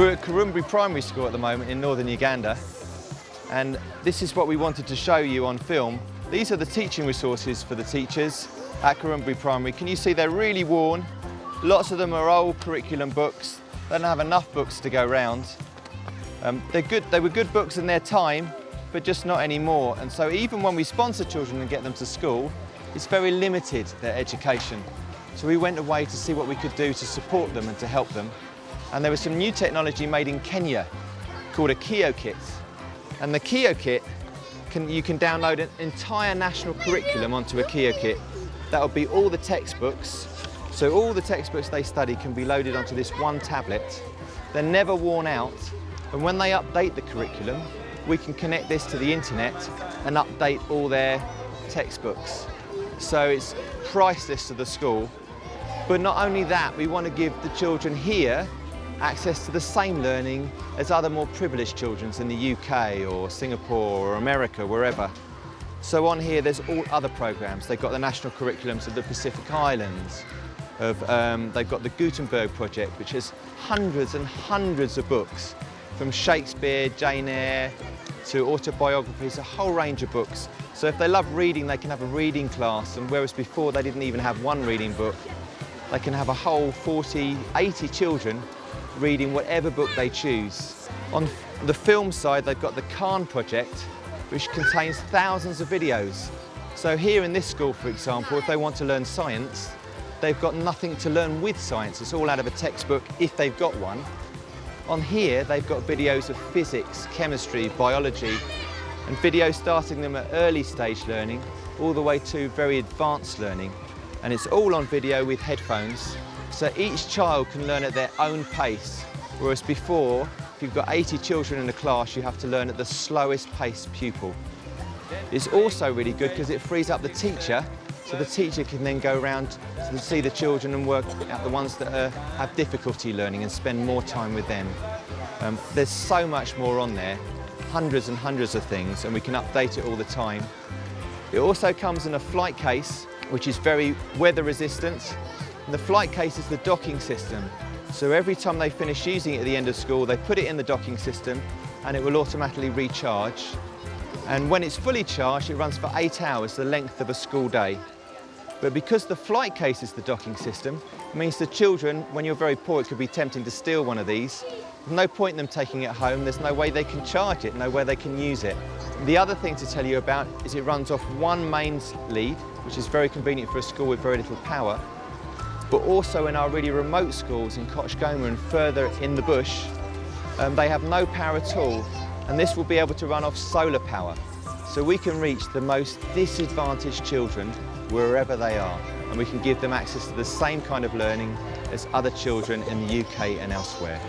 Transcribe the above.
We're at Karumbi Primary School at the moment in northern Uganda and this is what we wanted to show you on film. These are the teaching resources for the teachers at Karumbi Primary. Can you see they're really worn? Lots of them are old curriculum books. They don't have enough books to go round. Um, they're good, they were good books in their time, but just not anymore. And so even when we sponsor children and get them to school, it's very limited, their education. So we went away to see what we could do to support them and to help them and there was some new technology made in Kenya called a Kio Kit. And the Kio Kit, can, you can download an entire national curriculum onto a Kio Kit. That'll be all the textbooks. So all the textbooks they study can be loaded onto this one tablet. They're never worn out. And when they update the curriculum, we can connect this to the internet and update all their textbooks. So it's priceless to the school. But not only that, we want to give the children here access to the same learning as other more privileged children in the UK or Singapore or America, wherever. So on here there's all other programmes. They've got the national curriculums of the Pacific Islands, of, um, they've got the Gutenberg Project, which has hundreds and hundreds of books, from Shakespeare, Jane Eyre, to autobiographies, a whole range of books. So if they love reading, they can have a reading class, and whereas before they didn't even have one reading book, they can have a whole 40, 80 children reading whatever book they choose. On the film side, they've got the Khan project, which contains thousands of videos. So here in this school, for example, if they want to learn science, they've got nothing to learn with science. It's all out of a textbook if they've got one. On here, they've got videos of physics, chemistry, biology, and videos starting them at early stage learning all the way to very advanced learning. And it's all on video with headphones so each child can learn at their own pace, whereas before, if you've got 80 children in a class, you have to learn at the slowest pace pupil. It's also really good because it frees up the teacher, so the teacher can then go around to see the children and work out the ones that are, have difficulty learning and spend more time with them. Um, there's so much more on there, hundreds and hundreds of things, and we can update it all the time. It also comes in a flight case, which is very weather resistant, and the flight case is the docking system. So every time they finish using it at the end of school, they put it in the docking system and it will automatically recharge. And when it's fully charged, it runs for eight hours, the length of a school day. But because the flight case is the docking system, it means the children, when you're very poor, it could be tempting to steal one of these. There's no point in them taking it home. There's no way they can charge it, no way they can use it. The other thing to tell you about is it runs off one mains lead, which is very convenient for a school with very little power but also in our really remote schools in Koch Goma and further in the bush, um, they have no power at all, and this will be able to run off solar power. So we can reach the most disadvantaged children wherever they are, and we can give them access to the same kind of learning as other children in the UK and elsewhere.